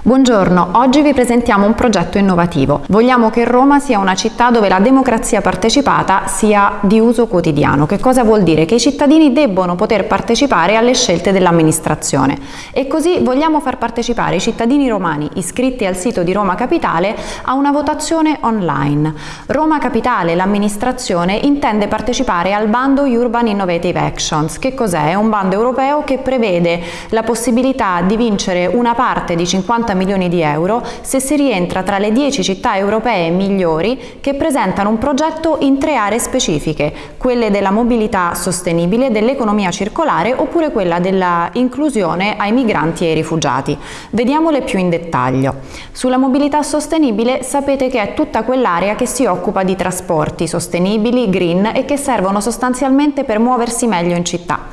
Buongiorno, oggi vi presentiamo un progetto innovativo. Vogliamo che Roma sia una città dove la democrazia partecipata sia di uso quotidiano. Che cosa vuol dire? Che i cittadini debbono poter partecipare alle scelte dell'amministrazione. E così vogliamo far partecipare i cittadini romani iscritti al sito di Roma Capitale a una votazione online. Roma Capitale, l'amministrazione, intende partecipare al bando Urban Innovative Actions. Che cos'è? È un bando europeo che prevede la possibilità di vincere una parte di 50 milioni di euro se si rientra tra le 10 città europee migliori che presentano un progetto in tre aree specifiche, quelle della mobilità sostenibile, dell'economia circolare oppure quella dell'inclusione ai migranti e ai rifugiati. Vediamole più in dettaglio. Sulla mobilità sostenibile sapete che è tutta quell'area che si occupa di trasporti sostenibili, green e che servono sostanzialmente per muoversi meglio in città.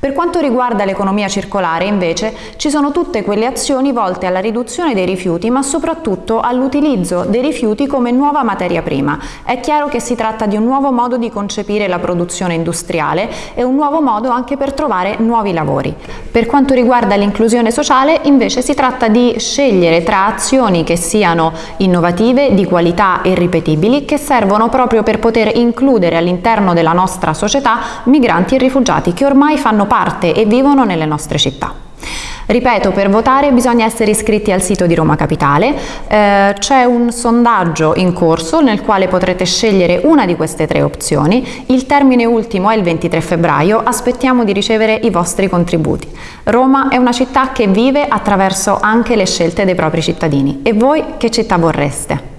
Per quanto riguarda l'economia circolare, invece, ci sono tutte quelle azioni volte alla riduzione dei rifiuti, ma soprattutto all'utilizzo dei rifiuti come nuova materia prima. È chiaro che si tratta di un nuovo modo di concepire la produzione industriale e un nuovo modo anche per trovare nuovi lavori. Per quanto riguarda l'inclusione sociale, invece, si tratta di scegliere tra azioni che siano innovative, di qualità e ripetibili, che servono proprio per poter includere all'interno della nostra società migranti e rifugiati che ormai fanno parte e vivono nelle nostre città. Ripeto, per votare bisogna essere iscritti al sito di Roma Capitale, eh, c'è un sondaggio in corso nel quale potrete scegliere una di queste tre opzioni, il termine ultimo è il 23 febbraio, aspettiamo di ricevere i vostri contributi. Roma è una città che vive attraverso anche le scelte dei propri cittadini e voi che città vorreste?